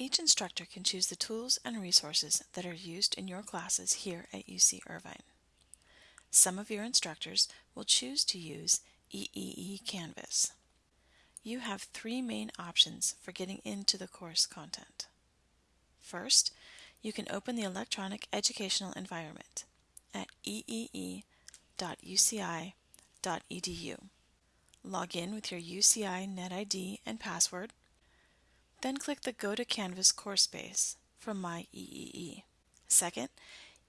Each instructor can choose the tools and resources that are used in your classes here at UC Irvine. Some of your instructors will choose to use EEE Canvas. You have three main options for getting into the course content. First, you can open the electronic educational environment at eee.uci.edu. Log in with your UCI NetID and password, then click the Go to Canvas course space from My EEE. Second,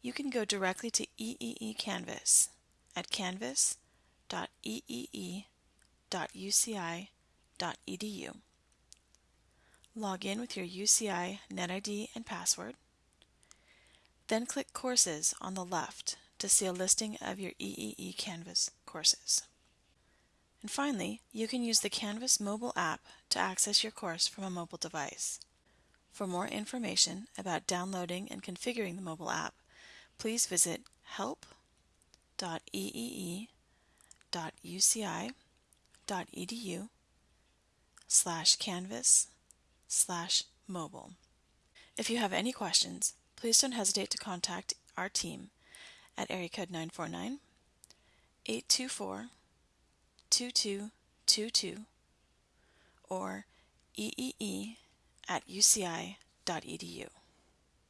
you can go directly to EEE Canvas at canvas.eee.uci.edu. Log in with your UCI NetID and password, then click Courses on the left to see a listing of your EEE Canvas courses. And finally, you can use the Canvas mobile app to access your course from a mobile device. For more information about downloading and configuring the mobile app, please visit help.eee.uci.edu slash canvas slash mobile. If you have any questions, please don't hesitate to contact our team at area code 949 824 2222 or eee at uci.edu.